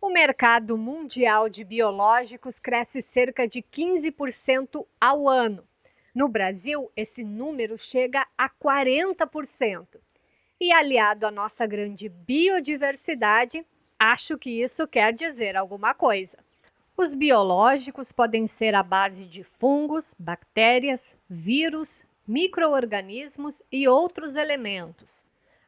O mercado mundial de biológicos cresce cerca de 15% ao ano. No Brasil, esse número chega a 40%. E aliado à nossa grande biodiversidade, acho que isso quer dizer alguma coisa. Os biológicos podem ser à base de fungos, bactérias, vírus, microorganismos e outros elementos.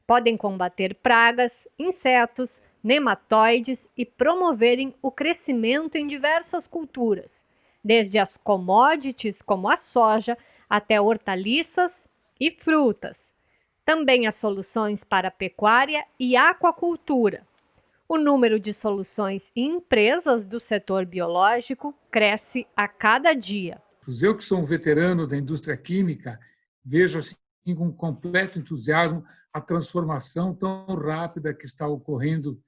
Podem combater pragas, insetos, nematóides e promoverem o crescimento em diversas culturas, desde as commodities como a soja até hortaliças e frutas. Também há soluções para pecuária e aquacultura. O número de soluções e empresas do setor biológico cresce a cada dia. Eu que sou um veterano da indústria química, vejo assim com completo entusiasmo a transformação tão rápida que está ocorrendo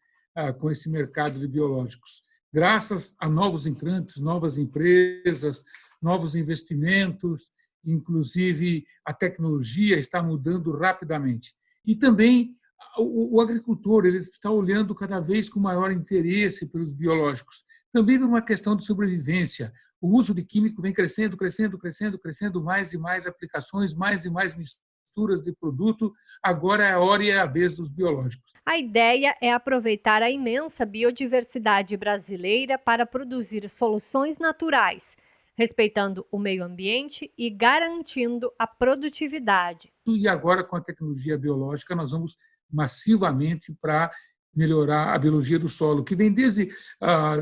com esse mercado de biológicos. Graças a novos entrantes, novas empresas, novos investimentos, inclusive a tecnologia está mudando rapidamente. E também o, agricultor ele está olhando cada vez com maior interesse pelos biológicos, também por uma questão de sobrevivência. O uso de químico vem crescendo, crescendo, crescendo, crescendo, mais e mais aplicações, mais e mais misturas de produto, agora é a hora e é a vez dos biológicos. A ideia é aproveitar a imensa biodiversidade brasileira para produzir soluções naturais, respeitando o meio ambiente e garantindo a produtividade. E agora, com a tecnologia biológica, nós vamos massivamente para melhorar a biologia do solo, que vem desde a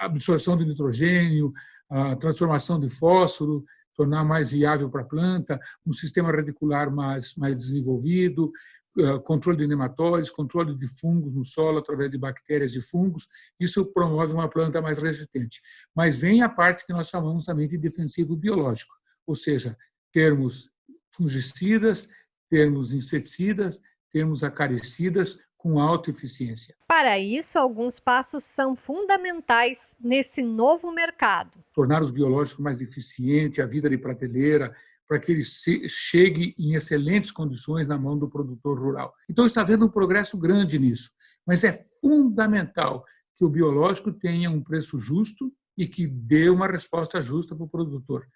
absorção de nitrogênio, a transformação de fósforo, tornar mais viável para a planta, um sistema radicular mais, mais desenvolvido, eh, controle de nematóides, controle de fungos no solo através de bactérias e fungos, isso promove uma planta mais resistente. Mas vem a parte que nós chamamos também de defensivo biológico, ou seja, termos fungicidas, termos inseticidas, termos acaricidas com alta eficiência. Para isso, alguns passos são fundamentais nesse novo mercado. Tornar os biológicos mais eficientes, a vida de prateleira, para que ele chegue em excelentes condições na mão do produtor rural. Então, está havendo um progresso grande nisso, mas é fundamental que o biológico tenha um preço justo e que dê uma resposta justa para o produtor.